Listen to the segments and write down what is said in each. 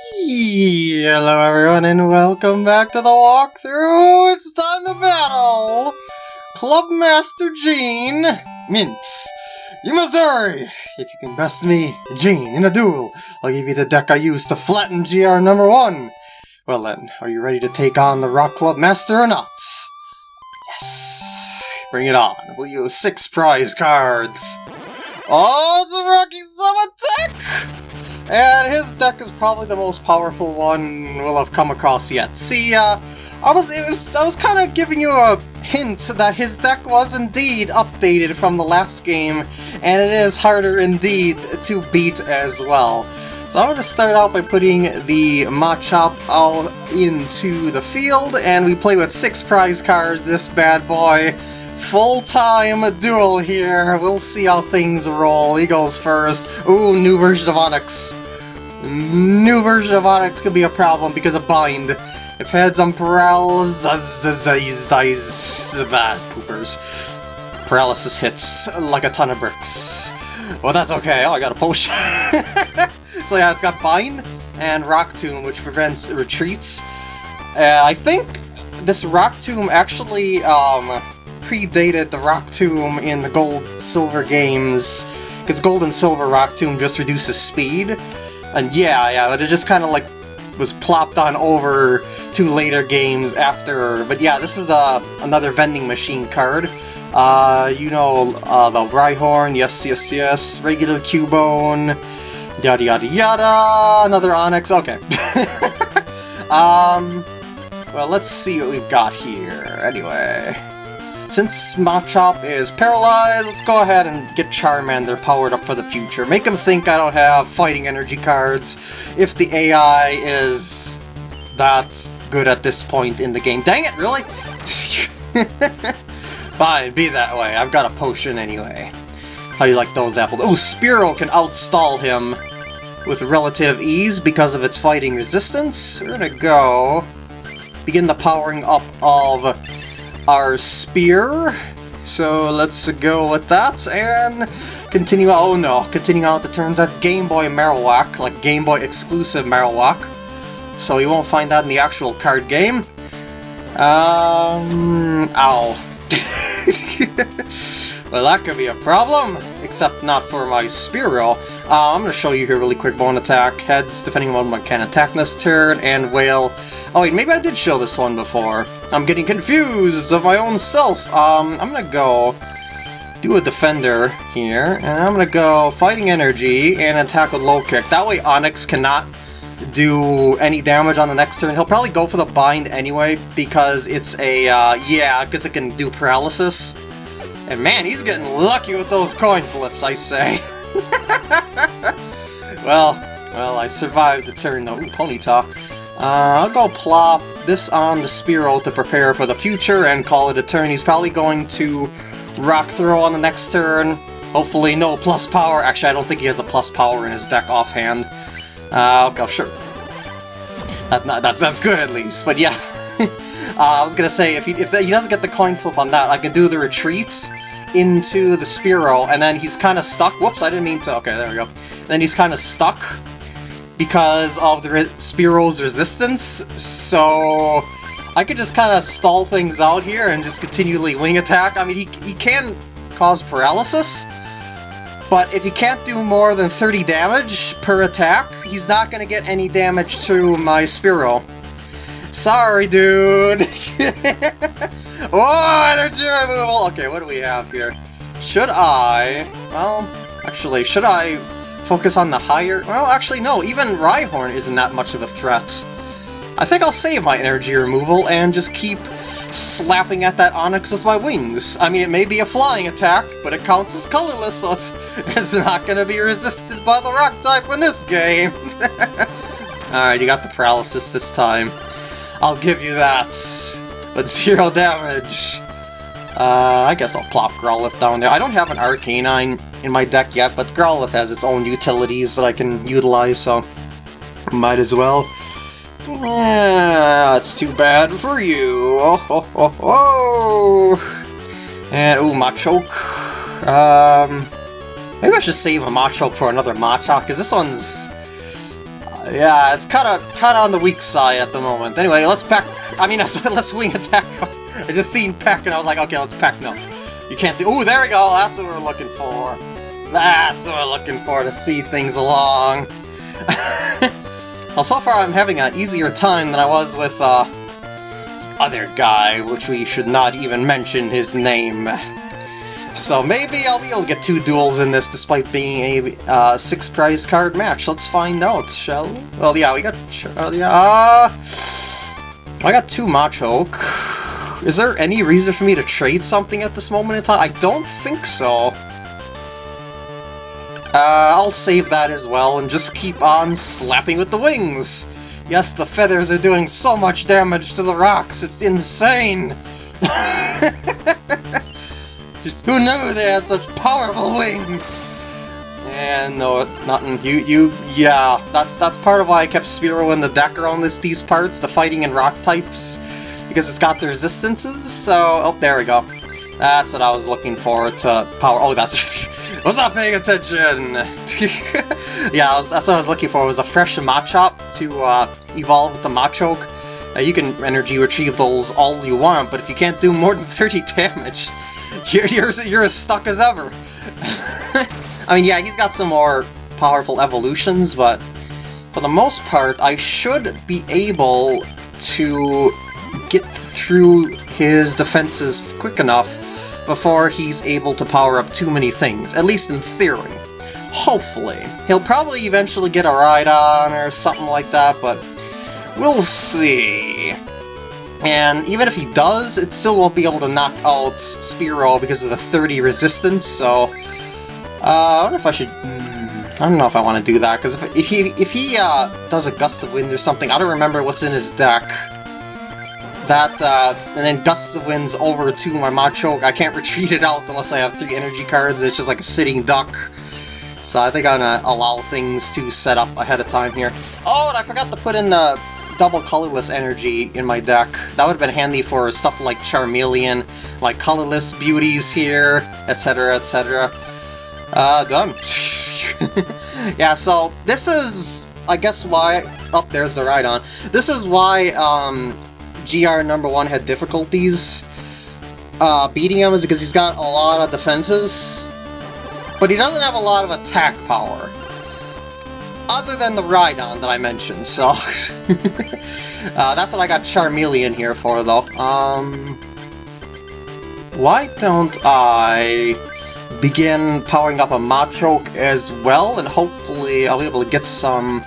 Hello everyone and welcome back to the walkthrough! It's time to battle! Club Master Gene Mintz. You must hurry! If you can best me, Gene, in a duel, I'll give you the deck I used to flatten GR number one! Well then, are you ready to take on the Rock Club Master or not? Yes! Bring it on. We'll use six prize cards. Oh, it's a Rocky Summon deck! And his deck is probably the most powerful one we'll have come across yet. See, uh, I was, was I was kind of giving you a hint that his deck was indeed updated from the last game, and it is harder indeed to beat as well. So I'm going to start out by putting the Machop out into the field, and we play with six prize cards, this bad boy. Full-time duel here, we'll see how things roll. He goes first. Ooh, new version of Onix. New version of Onix could be a problem because of bind. If heads on paralysis, bad poopers. Paralysis hits like a ton of bricks. Well, that's okay. Oh, I got a potion. so yeah, it's got bind and rock tomb, which prevents retreats. Uh, I think this rock tomb actually um, predated the rock tomb in the gold silver games because gold and silver rock tomb just reduces speed and yeah, yeah, but it just kind of like was plopped on over to later games after. But yeah, this is uh, another vending machine card. Uh, you know, uh, the Rhyhorn, yes, yes, yes, regular Cubone, yada yada yada, another Onix, okay. um, well, let's see what we've got here, anyway. Since Machop is paralyzed, let's go ahead and get Charmander powered up for the future. Make him think I don't have fighting energy cards if the AI is that good at this point in the game. Dang it, really? Fine, be that way. I've got a potion anyway. How do you like those apples? Oh, Spearow can outstall him with relative ease because of its fighting resistance. We're gonna go begin the powering up of our spear. So let's go with that and continue. Oh no, continue out the turns. That's Game Boy Marowak, like Game Boy exclusive Marowak. So you won't find that in the actual card game. Um, ow. well, that could be a problem, except not for my Spearow. Uh, I'm going to show you here really quick bone attack. Heads, depending on what can attack this turn, and whale. Oh wait, maybe I did show this one before. I'm getting confused of my own self. Um, I'm gonna go do a defender here, and I'm gonna go fighting energy and attack with low kick. That way Onix cannot do any damage on the next turn. He'll probably go for the bind anyway, because it's a, uh, yeah, because it can do paralysis. And man, he's getting lucky with those coin flips, I say. well, well, I survived the turn though. Ooh, Ponyta. Uh, I'll go plop this on the Spearow to prepare for the future and call it a turn. He's probably going to Rock Throw on the next turn. Hopefully no plus power. Actually, I don't think he has a plus power in his deck offhand. Uh, okay, sure. That, that's, that's good at least, but yeah. uh, I was gonna say, if he, if he doesn't get the coin flip on that, I can do the retreat into the Spearow, and then he's kind of stuck. Whoops, I didn't mean to. Okay, there we go. And then he's kind of stuck because of the re Spearow's resistance, so I could just kind of stall things out here and just continually wing attack. I mean, he, he can cause paralysis, but if he can't do more than 30 damage per attack, he's not going to get any damage to my Spearow. Sorry, dude! oh, energy removal! Okay, what do we have here? Should I... Well, actually, should I focus on the higher... Well, actually, no, even Rhyhorn isn't that much of a threat. I think I'll save my energy removal and just keep slapping at that Onix with my wings. I mean, it may be a flying attack, but it counts as colorless, so it's, it's not going to be resisted by the rock type in this game. Alright, you got the paralysis this time. I'll give you that. But zero damage. Uh, I guess I'll plop Growlithe down there. I don't have an Arcanine in my deck yet, but Growlithe has its own utilities that I can utilize, so might as well. Yeah, it's too bad for you. Oh, oh, oh, oh. And, ooh, Machoke. Um, maybe I should save a Machoke for another Machop, because this one's... Yeah, it's kind of kind of on the weak side at the moment. Anyway, let's pack. I mean, let's wing attack. I just seen pack and I was like, okay, let's pack. No, you can't do. Oh, there we go. That's what we're looking for. That's what we're looking for to speed things along. well, so far I'm having an easier time than I was with uh, other guy, which we should not even mention his name. So maybe I'll be able to get two duels in this despite being a uh, six prize card match. Let's find out, shall we? Well, yeah, we got... Uh, yeah, uh, I got two Machoke. Is there any reason for me to trade something at this moment in time? I don't think so. Uh, I'll save that as well and just keep on slapping with the wings. Yes, the feathers are doing so much damage to the rocks, it's insane! just who knew they had such powerful wings? And no, nothing. You, you, yeah, that's that's part of why I kept Spearow in the deck around this these parts, the fighting and rock types, because it's got the resistances. So, oh, there we go. That's what I was looking for to power. Oh, that's was not paying attention. yeah, was, that's what I was looking for. It Was a fresh Machop to uh, evolve with the Machoke. Uh, you can energy retrieve those all you want, but if you can't do more than 30 damage, you're you're, you're as stuck as ever. I mean, yeah, he's got some more powerful evolutions, but for the most part, I should be able to get through his defenses quick enough before he's able to power up too many things, at least in theory. Hopefully. He'll probably eventually get a Rhydon or something like that, but we'll see. And even if he does, it still won't be able to knock out Spearow because of the 30 resistance, so... Uh, I wonder if I should... Hmm, I don't know if I want to do that, because if, if he, if he uh, does a Gust of Wind or something, I don't remember what's in his deck. That, uh, and then Gusts of Winds over to my Machoke. I can't retreat it out unless I have three energy cards. It's just like a sitting duck. So I think I'm gonna allow things to set up ahead of time here. Oh, and I forgot to put in the double colorless energy in my deck. That would have been handy for stuff like Charmeleon, like colorless beauties here, etc, etc. Uh, done. yeah, so this is, I guess why... Oh, there's the Rhydon. This is why, um, GR number one had difficulties uh, beating him is because he's got a lot of defenses, but he doesn't have a lot of attack power. Other than the Rhydon that I mentioned, so... uh, that's what I got Charmeleon here for, though. Um, why don't I begin powering up a Machoke as well, and hopefully I'll be able to get some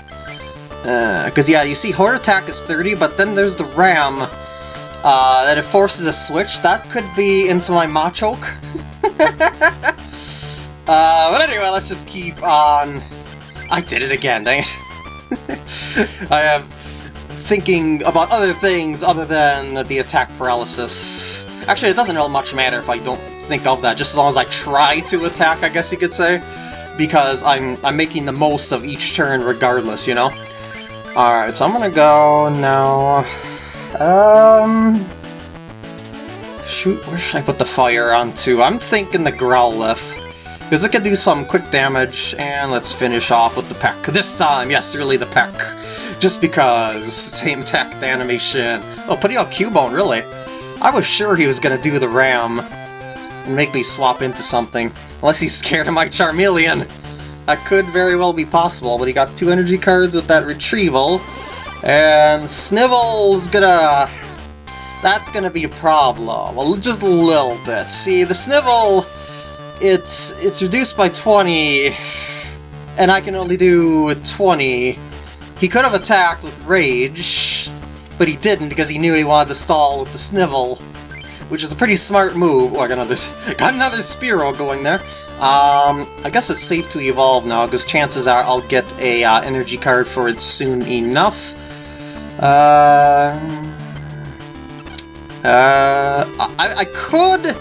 because, uh, yeah, you see, Horror Attack is 30, but then there's the Ram uh, that it forces a switch. That could be into my Machoke. uh, but anyway, let's just keep on... I did it again, dang it. I am thinking about other things other than the attack paralysis. Actually, it doesn't really much matter if I don't think of that, just as long as I try to attack, I guess you could say. Because I'm, I'm making the most of each turn regardless, you know? Alright, so I'm gonna go now... Um... Shoot, where should I put the fire onto? I'm thinking the Growlithe. Because it can do some quick damage, and let's finish off with the peck. This time, yes, really the peck. Just because, same attack animation. Oh, putting out Cubone, really? I was sure he was gonna do the Ram and make me swap into something. Unless he's scared of my Charmeleon. That could very well be possible, but he got two energy cards with that retrieval. And Snivel's gonna... That's gonna be a problem. Well, just a little bit. See, the Snivel, it's, it's reduced by 20, and I can only do 20. He could have attacked with Rage, but he didn't because he knew he wanted to stall with the Snivel, which is a pretty smart move. Oh, I got another, got another Spearow going there. Um, I guess it's safe to evolve now, because chances are I'll get a uh, energy card for it soon enough. Uh, uh, I, I could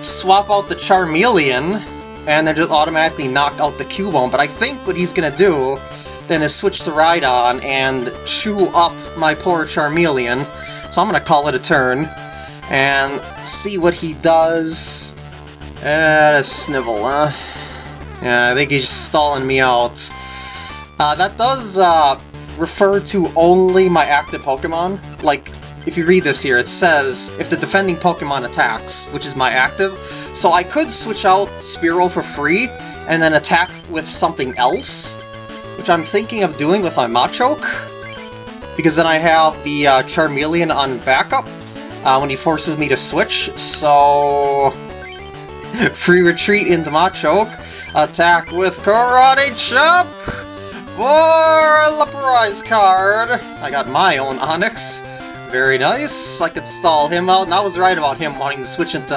swap out the Charmeleon and then just automatically knock out the Cubone, but I think what he's gonna do then is switch to Rhydon and chew up my poor Charmeleon. So I'm gonna call it a turn and see what he does uh, a Snivel, huh? Yeah, I think he's stalling me out. Uh, that does, uh, refer to only my active Pokemon. Like, if you read this here, it says if the defending Pokemon attacks, which is my active. So I could switch out Spearow for free and then attack with something else, which I'm thinking of doing with my Machoke. Because then I have the uh, Charmeleon on backup uh, when he forces me to switch, so... Free retreat into Machoke, attack with Karate Chop for the prize card! I got my own Onix. Very nice. I could stall him out, and I was right about him wanting to switch into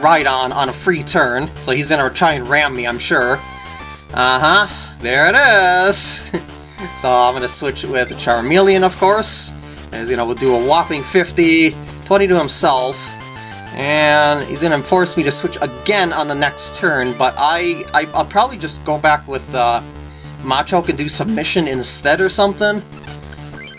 Rhydon on a free turn, so he's gonna try and ram me, I'm sure. Uh-huh, there it is! so I'm gonna switch with Charmeleon, of course. As you know, we'll do a whopping 50, 20 to himself, and he's gonna force me to switch again on the next turn, but I, I will probably just go back with uh, Machoke and do submission instead or something.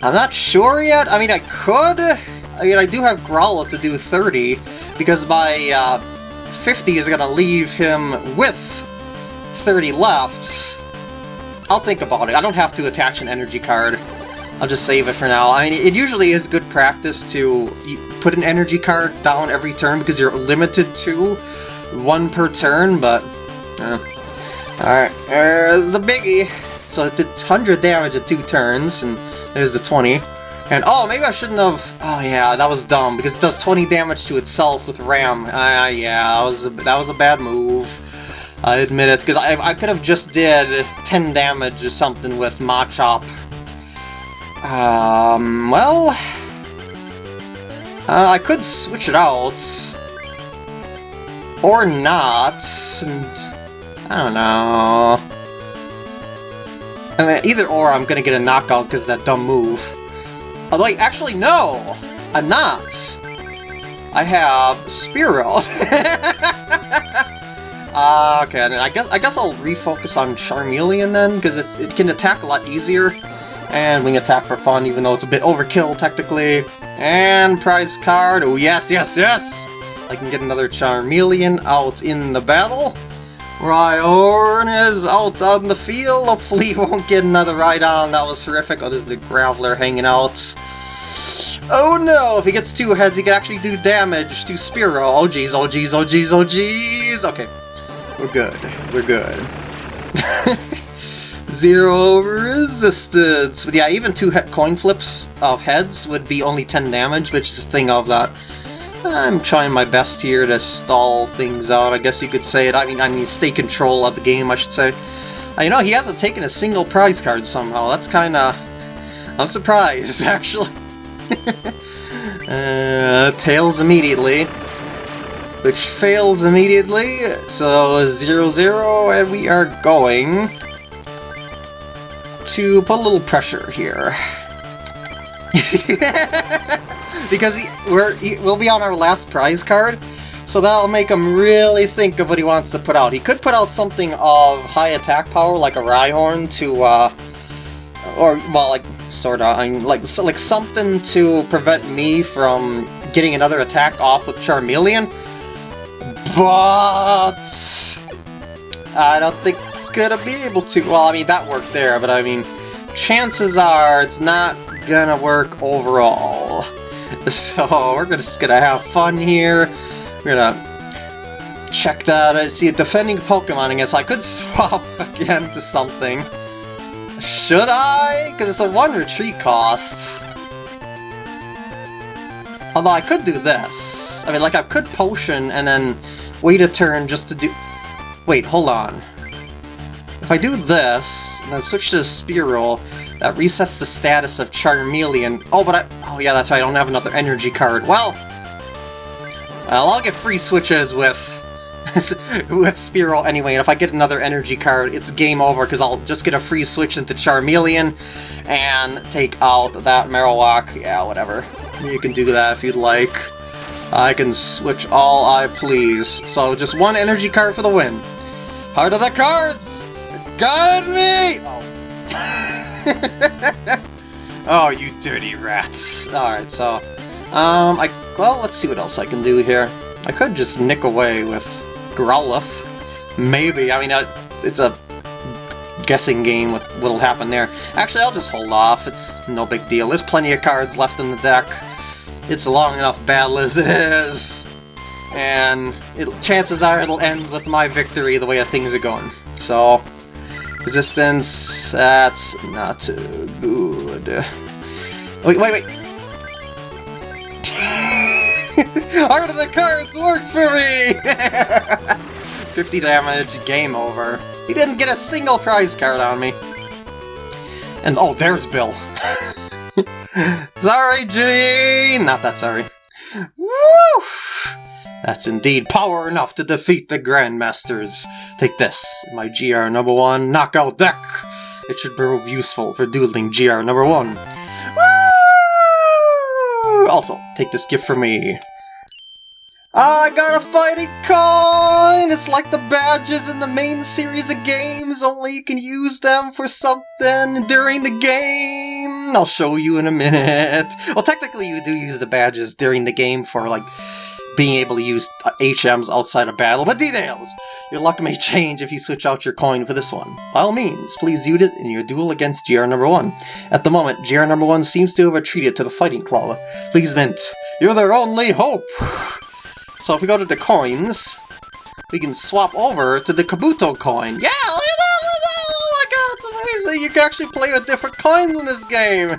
I'm not sure yet. I mean, I could. I mean, I do have Growlithe to do 30, because my uh, 50 is going to leave him with 30 left. I'll think about it. I don't have to attach an energy card. I'll just save it for now. I mean, it usually is good practice to put an energy card down every turn because you're limited to one per turn, but... Uh. Alright, there's the biggie. So it did 100 damage at two turns, and there's the 20. And oh, maybe I shouldn't have... Oh yeah, that was dumb, because it does 20 damage to itself with Ram. Uh, yeah, that was, a, that was a bad move. I admit it, because I, I could have just did 10 damage or something with Machop. Um, well... Uh, I could switch it out. Or not, and... I don't know... I mean, either or I'm gonna get a knockout because of that dumb move. Although, actually, no! I'm not! I have Spearow. uh, okay, and I guess I guess I'll refocus on Charmeleon then, because it can attack a lot easier. And Wing Attack for fun, even though it's a bit overkill, technically. And prize card, oh yes, yes, yes! I can get another Charmeleon out in the battle. Rhyhorn is out on the field. Hopefully he won't get another Rhydon. That was horrific. Oh, there's the Graveler hanging out. Oh no, if he gets two heads, he can actually do damage to Spearow. Oh jeez, oh jeez, oh jeez, oh jeez. Okay, we're good. We're good. Zero resistance. But yeah, even two coin flips of heads would be only 10 damage, which is a thing of that I'm trying my best here to stall things out, I guess you could say it. I mean, I mean, stay control of the game, I should say. Uh, you know, he hasn't taken a single prize card somehow. That's kind of... I'm surprised, actually. uh, Tails immediately. Which fails immediately, so 0, 0, and we are going to put a little pressure here. because he, we're, he, we'll be on our last prize card, so that'll make him really think of what he wants to put out. He could put out something of high attack power, like a Rhyhorn, to, uh, or, well, like, sort of, I mean, like, so, like something to prevent me from getting another attack off with Charmeleon, but I don't think it's gonna be able to. Well, I mean, that worked there, but I mean, chances are it's not gonna work overall. So we're just gonna have fun here. We're gonna check that. I see a defending Pokemon, guess I could swap again to something. Should I? Because it's a one retreat cost. Although I could do this. I mean, like, I could potion and then wait a turn just to do... Wait, hold on. If I do this, and then switch to Spearow, that resets the status of Charmeleon. Oh, but I... Oh, yeah, that's right, I don't have another energy card. Well... Well, I'll get free switches with... with Spearow anyway, and if I get another energy card, it's game over, because I'll just get a free switch into Charmeleon, and take out that Marowak. Yeah, whatever. You can do that if you'd like. I can switch all I please. So just one energy card for the win. Heart of the cards! Guide me! Oh. oh, you dirty rats. Alright, so... Um, I... Well, let's see what else I can do here. I could just nick away with Growlithe. Maybe. I mean, it's a guessing game with what'll happen there. Actually, I'll just hold off. It's no big deal. There's plenty of cards left in the deck. It's a long enough battle as it is. And it, chances are it'll end with my victory the way things are going. So, resistance, that's not good. Wait, wait, wait! Heart of the Cards works for me! 50 damage, game over. He didn't get a single prize card on me. And oh, there's Bill. sorry, Gene! Not that sorry. Woo! That's indeed power enough to defeat the Grandmasters. Take this, my GR number one knockout deck. It should prove useful for dueling GR number one. Also, take this gift from me. I got a fighting coin! It's like the badges in the main series of games, only you can use them for something during the game. I'll show you in a minute. Well, technically you do use the badges during the game for, like, being able to use HMs outside of battle, but details! Your luck may change if you switch out your coin for this one. By all means, please use it in your duel against GR number 1. At the moment, GR number 1 seems to have retreated to the Fighting Club. Please mint, you're their only hope! So if we go to the coins, we can swap over to the Kabuto coin. Yeah, look at that! Oh my god, it's amazing! You can actually play with different coins in this game!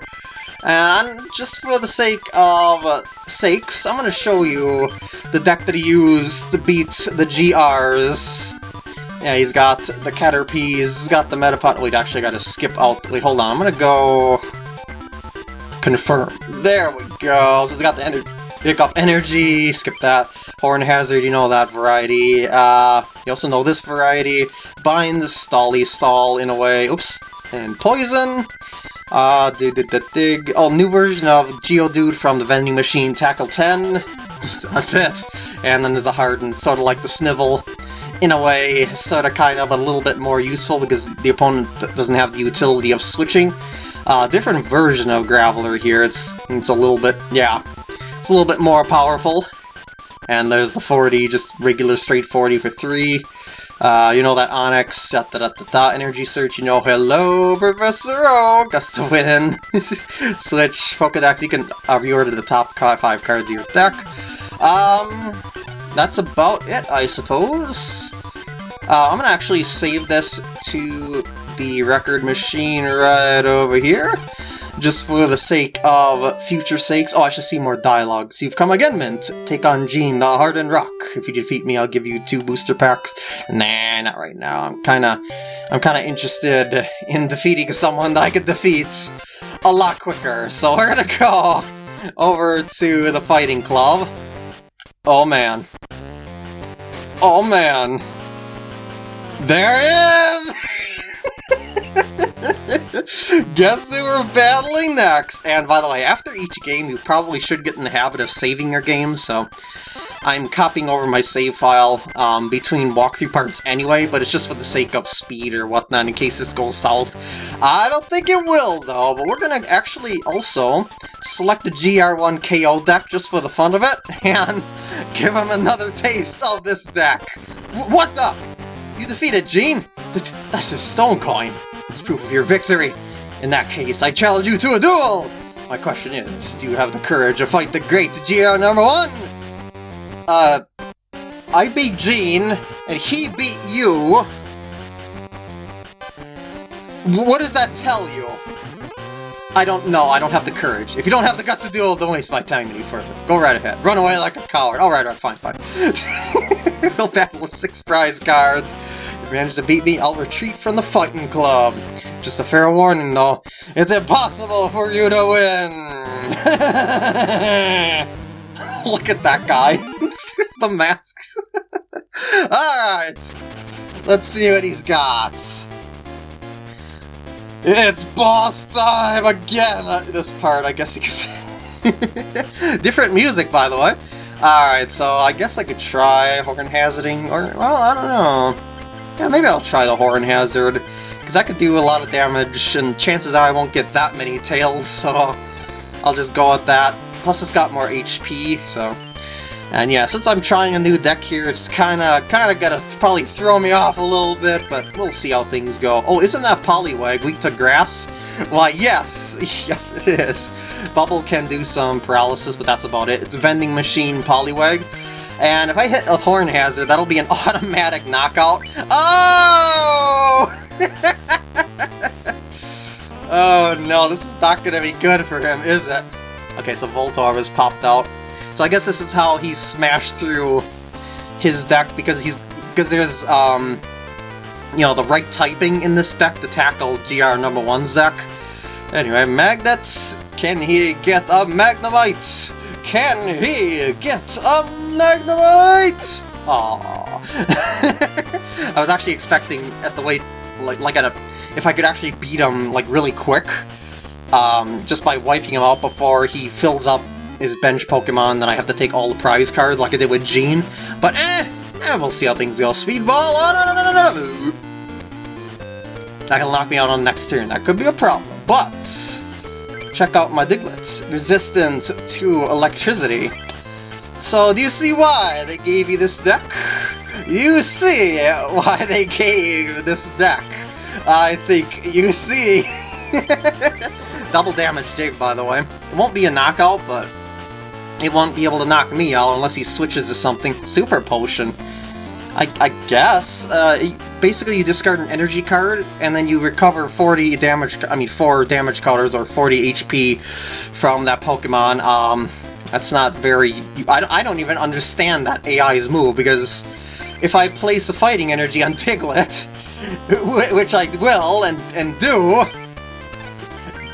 And just for the sake of uh, sakes, I'm to show you the deck that he used to beat the GRs. Yeah, he's got the Caterpies, he's got the Metapod. Wait, actually, I gotta skip out. Wait, hold on. I'm gonna go... Confirm. There we go. So he's got the energy. Pick up energy, skip that. Horn Hazard, you know that variety. Uh, you also know this variety. Bind, Stally Stall in a way. Oops. And Poison. Uh, dig, dig, dig. Oh, new version of Geodude from the vending machine, Tackle 10. That's it. And then there's a hardened, sort of like the Snivel. In a way, sort of kind of a little bit more useful because the opponent doesn't have the utility of switching. Uh, different version of Graveler here. It's it's a little bit, yeah, it's a little bit more powerful. And there's the 40, just regular straight 40 for 3. Uh, you know that Onix, da, da, da, da, da, energy search, you know, hello, Professor that's to win. Switch Pokedex, you can uh, reorder the top five cards of your deck. Um, that's about it, I suppose. Uh, I'm gonna actually save this to the record machine right over here just for the sake of future sakes. Oh, I should see more dialogue. So you've come again, Mint. Take on Gene, the Hardened Rock. If you defeat me, I'll give you two booster packs. Nah, not right now. I'm kinda... I'm kinda interested in defeating someone that I could defeat a lot quicker. So we're gonna go over to the Fighting Club. Oh man. Oh man. There he is! Guess who we're battling next? And by the way, after each game, you probably should get in the habit of saving your games, so I'm copying over my save file um, between walkthrough parts anyway, but it's just for the sake of speed or whatnot in case this goes south. I don't think it will, though, but we're going to actually also select the GR1 KO deck just for the fun of it, and give him another taste of this deck. W what the? You defeated Gene? That's a stone coin. It's proof of your victory. In that case, I challenge you to a duel! My question is, do you have the courage to fight the great GR number one? Uh, I beat Gene, and he beat you. What does that tell you? I don't know, I don't have the courage. If you don't have the guts to duel, don't waste my time any further. Go right ahead. Run away like a coward. Alright, alright, fine, fine. we'll battle with six prize cards. If you manage to beat me, I'll retreat from the fighting club. Just a fair warning, though. It's impossible for you to win! Look at that guy. the masks. Alright. Let's see what he's got. It's boss time again! Uh, this part, I guess you could say. Different music, by the way. Alright, so I guess I could try Horn Hazarding, or, well, I don't know. Yeah, maybe I'll try the Horn Hazard, because I could do a lot of damage, and chances are I won't get that many tails, so I'll just go with that. Plus it's got more HP, so... And yeah, since I'm trying a new deck here, it's kinda, kinda gonna probably throw me off a little bit, but we'll see how things go. Oh, isn't that Poliwag weak to grass? Why, yes! Yes, it is. Bubble can do some paralysis, but that's about it. It's Vending Machine Poliwag. And if I hit a Horn Hazard, that'll be an automatic knockout. Oh! oh no, this is not gonna be good for him, is it? Okay, so Voltorb has popped out. So I guess this is how he smashed through his deck because he's because there's um you know the right typing in this deck to tackle GR number one's deck. Anyway, Magnets, can he get a Magnemite? Can he get a Magnemite? Aww. I was actually expecting at the way like like at a if I could actually beat him like really quick, um, just by wiping him out before he fills up his bench Pokemon, then I have to take all the prize cards like I did with Gene. But eh, eh we'll see how things go. Speedball! Oh, no, no, no, That'll knock me out on next turn. That could be a problem. But check out my Diglett. Resistance to electricity. So do you see why they gave you this deck? You see why they gave this deck. I think you see. Double damage dig, by the way. It won't be a knockout, but he won't be able to knock me out unless he switches to something. Super Potion. I, I guess. Uh, basically, you discard an energy card, and then you recover 40 damage, I mean 4 damage counters or 40 HP from that Pokemon. Um, that's not very... I, I don't even understand that AI's move, because if I place a fighting energy on Diglett, which I will and, and do,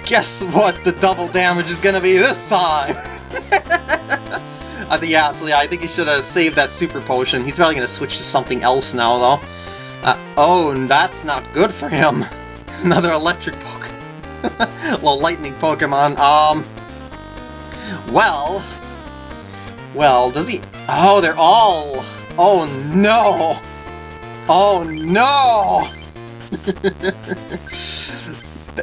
guess what the double damage is gonna be this time? I think, yeah, so yeah, I think he should have saved that super potion. He's probably going to switch to something else now, though. Uh, oh, and that's not good for him. Another electric Pokemon. well, lightning Pokemon. Um, well, well, does he... Oh, they're all... Oh, no! Oh, no!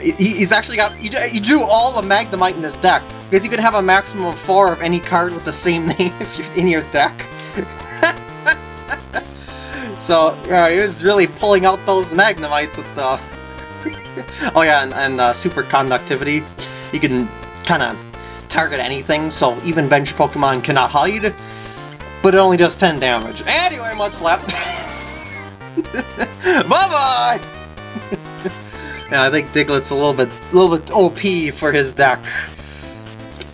He's actually got... He drew all the Magnemite in his deck. Because you can have a maximum of four of any card with the same name if you're in your deck. so, yeah, he was really pulling out those Magnemites with the... oh yeah, and, and uh, Super Conductivity. You can kind of target anything, so even bench Pokemon cannot hide, but it only does 10 damage. Anyway, much left. Bye-bye! Yeah, I think Diglett's a little bit, a little bit OP for his deck.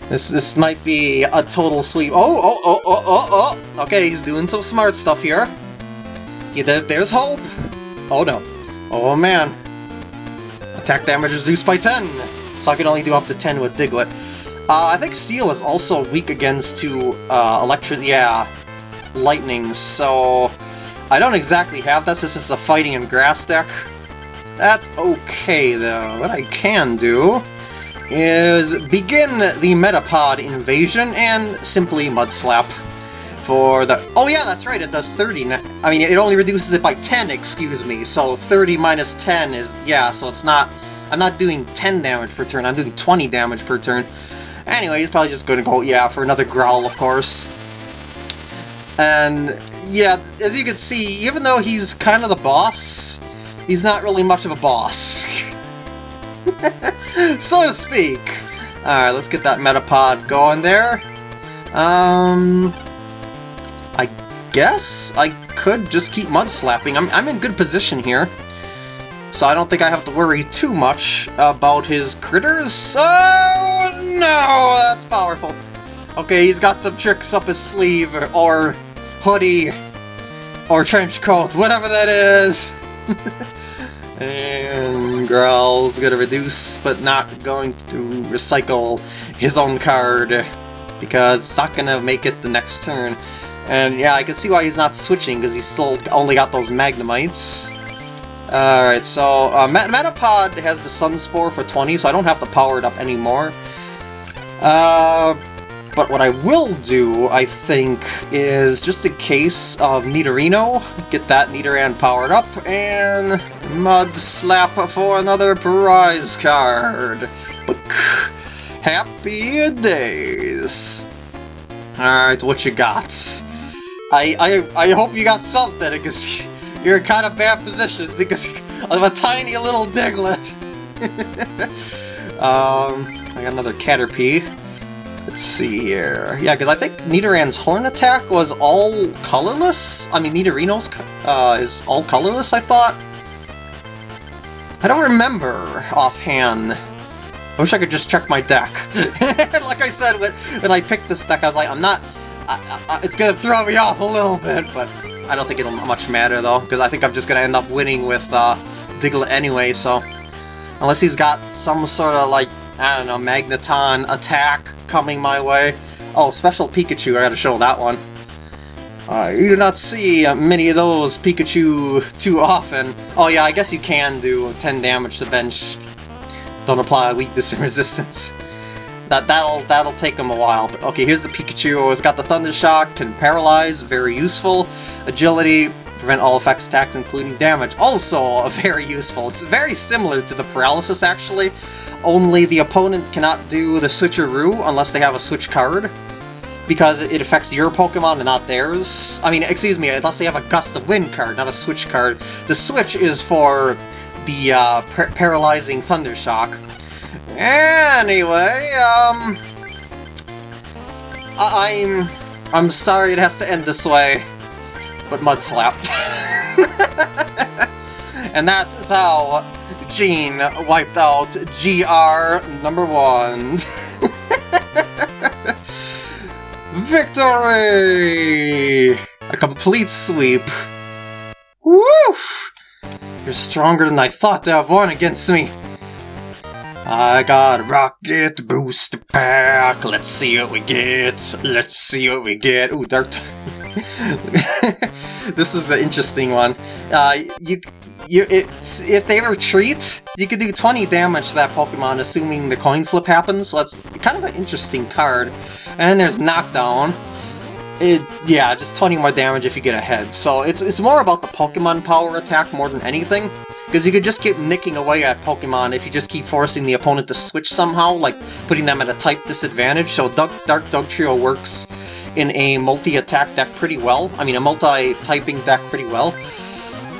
This this might be a total sweep. Oh, oh, oh, oh, oh, oh! Okay, he's doing some smart stuff here. Yeah, there, there's hope! Oh no. Oh man. Attack damage is reduced by 10! So I can only do up to 10 with Diglett. Uh, I think Seel is also weak against to uh, electric, yeah, lightning, so I don't exactly have that since it's a fighting and grass deck. That's okay though. What I can do is begin the Metapod invasion and simply Mudslap for the... Oh yeah, that's right, it does 30. I mean, it only reduces it by 10, excuse me, so 30 minus 10 is... Yeah, so it's not... I'm not doing 10 damage per turn, I'm doing 20 damage per turn. Anyway, he's probably just to go, yeah, for another Growl, of course. And, yeah, as you can see, even though he's kind of the boss, he's not really much of a boss. so to speak. Alright, let's get that Metapod going there. Um, I guess I could just keep mud slapping. I'm, I'm in good position here. So I don't think I have to worry too much about his critters. Oh, no! That's powerful. Okay, he's got some tricks up his sleeve, or hoodie, or trench coat, whatever that is. And Growl's gonna reduce, but not going to recycle his own card, because it's not gonna make it the next turn. And yeah, I can see why he's not switching, because he's still only got those Magnemites. Alright, so uh, Metapod has the Sunspore for 20, so I don't have to power it up anymore. Uh, but what I will do, I think, is just in case of Nidorino, get that Nidoran powered up, and Mud Slap for another prize card. Happy days! Alright, what you got? I, I, I hope you got something, because you're in kind of bad positions because of a tiny little Diglett. um, I got another Caterpie. Let's see here. Yeah, because I think Nidoran's Horn attack was all colorless? I mean, Nidorino's uh, is all colorless, I thought? I don't remember offhand. I wish I could just check my deck. like I said, when, when I picked this deck, I was like, I'm not... I, I, it's gonna throw me off a little bit, but I don't think it'll much matter, though, because I think I'm just gonna end up winning with uh, Diglett anyway, so... Unless he's got some sort of, like, I don't know, Magneton attack coming my way. Oh, Special Pikachu, I gotta show that one. Uh, you do not see uh, many of those Pikachu too often. Oh yeah, I guess you can do 10 damage to bench. Don't apply weakness and resistance. That, that'll, that'll take them a while. But okay, here's the Pikachu. It's got the Thunder Shock, can paralyze, very useful. Agility, prevent all effects attacks including damage, also very useful. It's very similar to the Paralysis actually, only the opponent cannot do the Switcheroo unless they have a Switch card because it affects your Pokemon and not theirs. I mean, excuse me, unless they have a Gust of Wind card, not a Switch card. The Switch is for the uh, par Paralyzing Thunder Shock. Anyway, um... I I'm... I'm sorry it has to end this way, but Mud Slap. and that is how Gene wiped out GR number one. Victory! A complete sweep. Woof! You're stronger than I thought to have won against me. I got rocket booster pack. Let's see what we get. Let's see what we get. Ooh, Dark. this is an interesting one. Uh, you, you, it's, if they retreat, you could do 20 damage to that Pokemon, assuming the coin flip happens. So that's kind of an interesting card. And there's Knockdown. It, yeah, just 20 more damage if you get ahead. So it's, it's more about the Pokemon power attack more than anything. Because you could just keep nicking away at Pokemon if you just keep forcing the opponent to switch somehow, like putting them at a type disadvantage. So Dark, Dark Dugtrio works in a multi-attack deck pretty well. I mean, a multi-typing deck pretty well.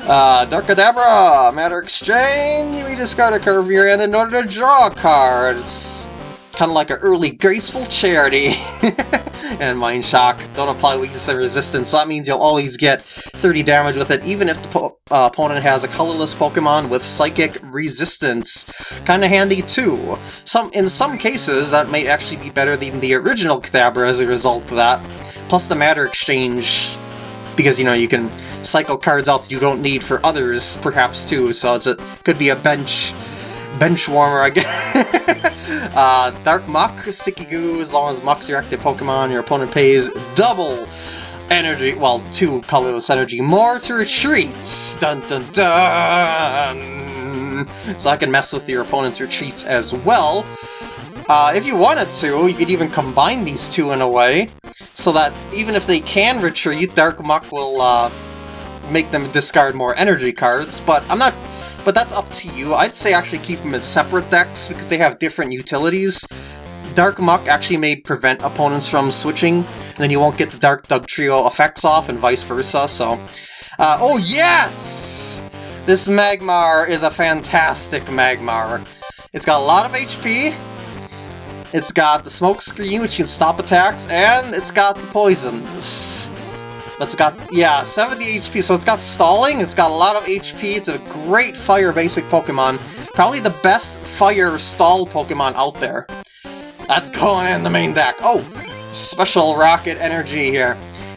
Uh, Dark Kadabra! Matter Exchange! You discard a card of your hand in order to draw a card. It's kind of like an early graceful charity. and Mind Shock. Don't apply weakness and resistance, so that means you'll always get 30 damage with it, even if the uh, opponent has a colorless Pokemon with Psychic Resistance. Kinda handy too. Some In some cases, that might actually be better than the original Kadabra as a result of that. Plus the Matter Exchange, because, you know, you can cycle cards out that you don't need for others, perhaps, too, so it's a, could be a bench bench warmer, I guess. uh, Dark Muk, Sticky Goo, as long as Muk's your active Pokemon, your opponent pays double energy, well, two colorless energy more to retreats. Dun dun dun! So I can mess with your opponent's retreats as well. Uh, if you wanted to, you could even combine these two in a way, so that even if they can retreat, Dark Muk will uh, make them discard more energy cards, but I'm not but that's up to you. I'd say actually keep them as separate decks because they have different utilities. Dark Muk actually may prevent opponents from switching, and then you won't get the Dark Dugtrio effects off and vice versa, so... Uh, oh yes! This Magmar is a fantastic Magmar. It's got a lot of HP, it's got the Smoke Screen, which can stop attacks, and it's got the Poisons. It's got, yeah, 70 HP, so it's got stalling, it's got a lot of HP, it's a great fire basic Pokemon. Probably the best fire stall Pokemon out there. That's going in the main deck. Oh, special rocket energy here.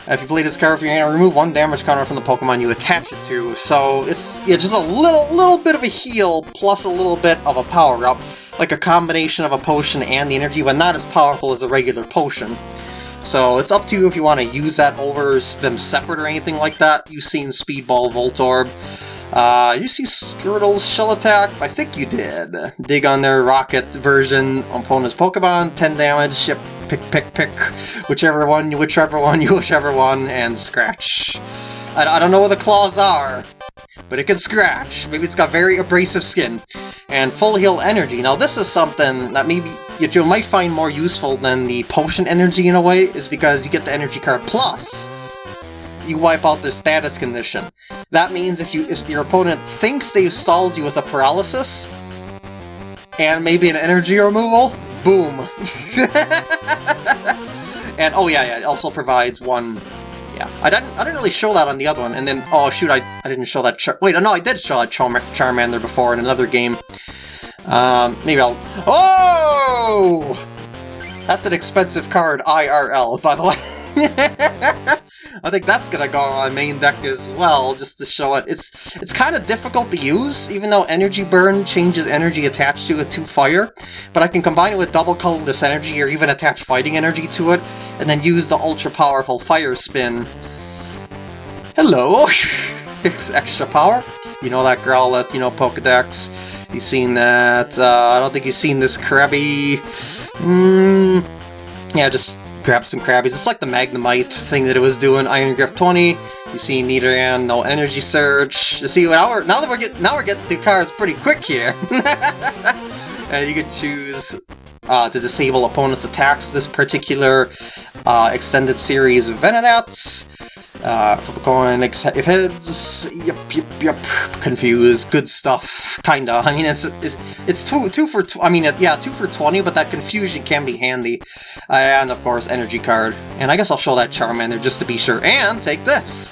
If you play this card, you're gonna remove one damage counter from the Pokemon you attach it to. So it's yeah, just a little little bit of a heal plus a little bit of a power up, like a combination of a potion and the energy, but not as powerful as a regular potion. So it's up to you if you want to use that over them separate or anything like that. You've seen Speedball Voltorb. Uh, you see Squirtle's Shell Attack? I think you did. Dig on their Rocket version, opponent's Pokemon, 10 damage, yep, pick, pick, pick, whichever one, whichever one, you whichever one, and scratch. I, I don't know what the claws are, but it can scratch. Maybe it's got very abrasive skin. And full heal energy. Now this is something that maybe you might find more useful than the potion energy in a way, is because you get the energy card plus you wipe out their status condition. That means if you if your opponent thinks they've stalled you with a paralysis, and maybe an energy removal, boom. and oh yeah, yeah, it also provides one yeah, I didn't I didn't really show that on the other one, and then, oh shoot, I, I didn't show that Char- wait, no, I did show that Char Charmander before in another game. Um, maybe I'll- Oh! That's an expensive card, IRL, by the way. I think that's gonna go on my main deck as well, just to show it. It's it's kind of difficult to use, even though Energy Burn changes energy attached to it to fire, but I can combine it with double colorless energy or even attach fighting energy to it, and then use the ultra powerful Fire Spin. Hello! it's extra power. You know that Growlithe, you know Pokedex. You've seen that. Uh, I don't think you've seen this Krabby. Hmm. Yeah, just grab some Krabbies. It's like the Magnemite thing that it was doing. Iron Grip 20. You see Nidoran, no Energy Surge. You see, now, we're, now that we're getting now we're getting the cards pretty quick here. and you can choose uh, to disable opponent's attacks. This particular uh, extended series of Venonats. Uh, flip a coin, if heads, yep, yep, yep, confused, good stuff, kinda. I mean, it's it's, it's two two for, I mean, yeah, two for 20, but that confusion can be handy. Uh, and, of course, energy card. And I guess I'll show that Charmander just to be sure. And take this!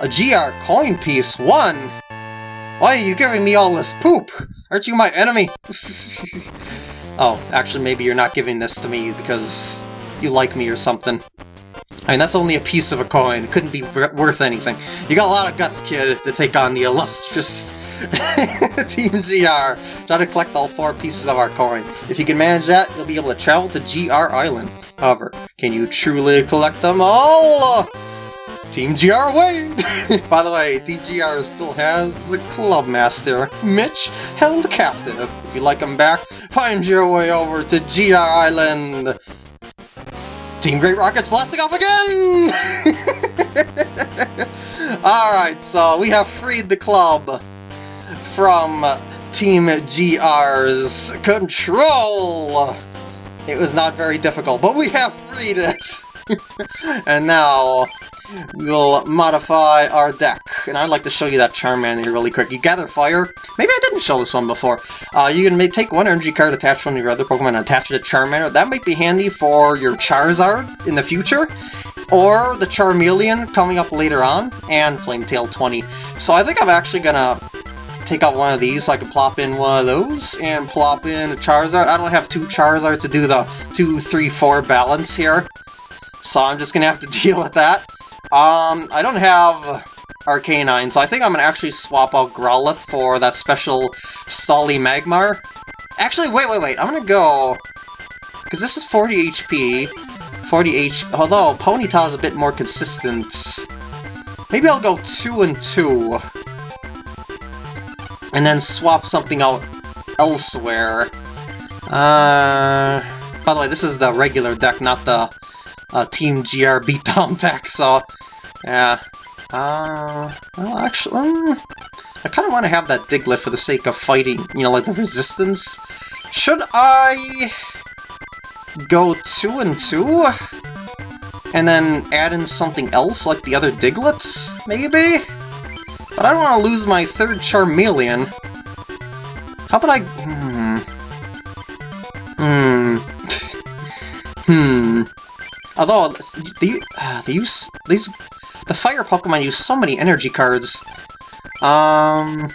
A GR coin piece, one! Why are you giving me all this poop? Aren't you my enemy? oh, actually, maybe you're not giving this to me because you like me or something. I mean, that's only a piece of a coin. It couldn't be worth anything. You got a lot of guts, kid, to take on the illustrious Team GR. Try to collect all four pieces of our coin. If you can manage that, you'll be able to travel to GR Island. However, can you truly collect them all? Team GR wait! By the way, Team GR still has the Club Master, Mitch, held captive. If you'd like him back, find your way over to GR Island. Team Great Rocket's blasting off again! Alright, so we have freed the club from Team GR's control! It was not very difficult, but we have freed it! and now, we'll modify our deck. And I'd like to show you that Charmander really quick. You gather fire. Maybe I didn't show this one before. Uh, you can take one energy card attached from your other Pokemon and attach it to Charmander. That might be handy for your Charizard in the future. Or the Charmeleon coming up later on, and Flametail 20. So I think I'm actually gonna take out one of these so I can plop in one of those and plop in a Charizard. I don't have two Charizard to do the 2, 3, 4 balance here. So I'm just gonna have to deal with that. Um, I don't have Arcanine, so I think I'm gonna actually swap out Growlithe for that special Stally Magmar. Actually, wait, wait, wait, I'm gonna go... Because this is 40 HP, 40 H... Although, Ponyta is a bit more consistent. Maybe I'll go 2 and 2. And then swap something out elsewhere. Uh... By the way, this is the regular deck, not the uh, Team GR beatdown deck, so... Yeah, uh, well, actually, um, I kind of want to have that Diglett for the sake of fighting, you know, like the resistance. Should I go two and two? And then add in something else, like the other Digletts, maybe? But I don't want to lose my third Charmeleon. How about I... Hmm... Hmm... hmm... Although, the, uh, the use, these the fire Pokemon use so many energy cards. Um,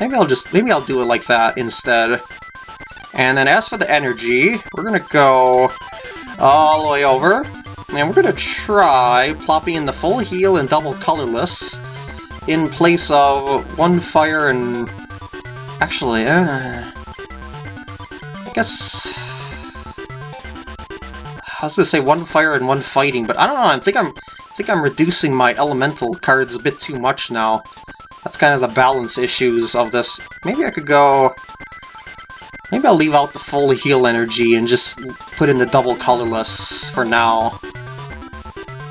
maybe I'll just, maybe I'll do it like that instead. And then as for the energy, we're gonna go all the way over. And we're gonna try plopping in the full heal and double colorless in place of one fire and... Actually, uh... I guess... I was gonna say one fire and one fighting, but I don't know, I think I'm think I'm reducing my elemental cards a bit too much now. That's kind of the balance issues of this. Maybe I could go... Maybe I'll leave out the full heal energy and just put in the double colorless for now.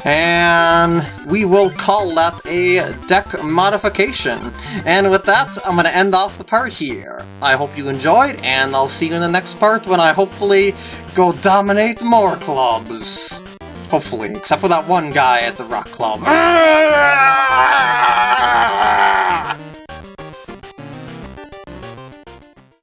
And we will call that a deck modification. And with that, I'm going to end off the part here. I hope you enjoyed, and I'll see you in the next part when I hopefully go dominate more clubs. Hopefully, except for that one guy at the rock club.